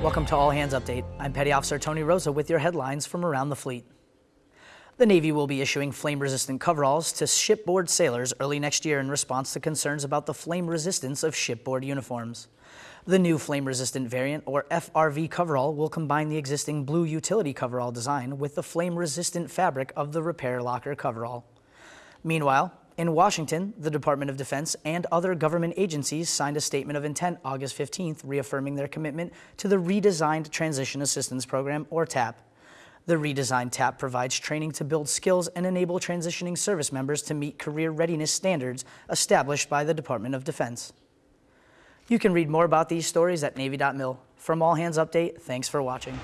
Welcome to All Hands Update. I'm Petty Officer Tony Rosa with your headlines from around the fleet. The Navy will be issuing flame-resistant coveralls to shipboard sailors early next year in response to concerns about the flame resistance of shipboard uniforms. The new flame-resistant variant, or FRV coverall, will combine the existing blue utility coverall design with the flame-resistant fabric of the repair locker coverall. Meanwhile, in Washington, the Department of Defense and other government agencies signed a statement of intent August 15th reaffirming their commitment to the redesigned Transition Assistance Program, or TAP. The redesigned TAP provides training to build skills and enable transitioning service members to meet career readiness standards established by the Department of Defense. You can read more about these stories at Navy.mil. From All Hands Update, thanks for watching.